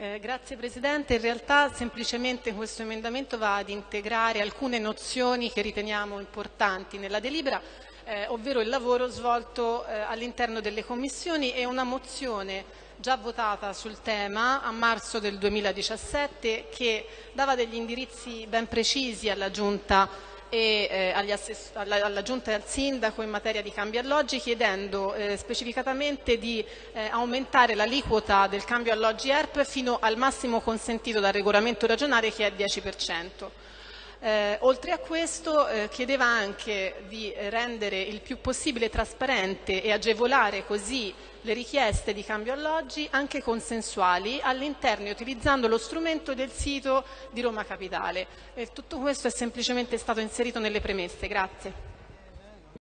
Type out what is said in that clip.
Eh, grazie Presidente, in realtà semplicemente questo emendamento va ad integrare alcune nozioni che riteniamo importanti nella delibera, eh, ovvero il lavoro svolto eh, all'interno delle commissioni e una mozione già votata sul tema a marzo del 2017 che dava degli indirizzi ben precisi alla Giunta e eh, alla, alla, Giunta e al Sindaco in materia di cambio alloggi chiedendo eh, specificatamente di eh, aumentare l'aliquota del cambio alloggi ERP fino al massimo consentito dal regolamento regionale che è 10%. Eh, oltre a questo eh, chiedeva anche di rendere il più possibile trasparente e agevolare così le richieste di cambio alloggi anche consensuali all'interno utilizzando lo strumento del sito di Roma Capitale. E tutto questo è semplicemente stato inserito nelle premesse. Grazie.